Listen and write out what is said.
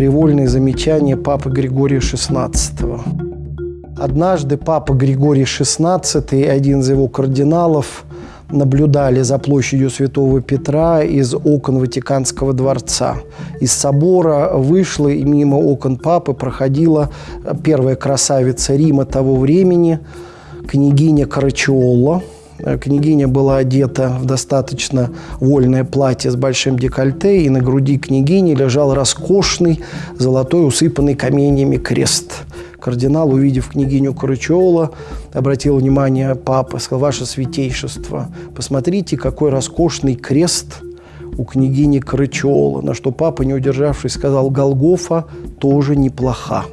фривольные замечания папы Григория XVI. Однажды папа Григорий XVI и один из его кардиналов наблюдали за площадью Святого Петра из окон Ватиканского дворца. Из собора вышла и мимо окон папы проходила первая красавица Рима того времени, княгиня Карачиолла. Княгиня была одета в достаточно вольное платье с большим декольте, и на груди княгини лежал роскошный золотой усыпанный каменьями крест – Кардинал, увидев княгиню Карачиола, обратил внимание папы, сказал, «Ваше святейшество, посмотрите, какой роскошный крест у княгини Карачиола». На что папа, не удержавшись, сказал, «Голгофа тоже неплоха».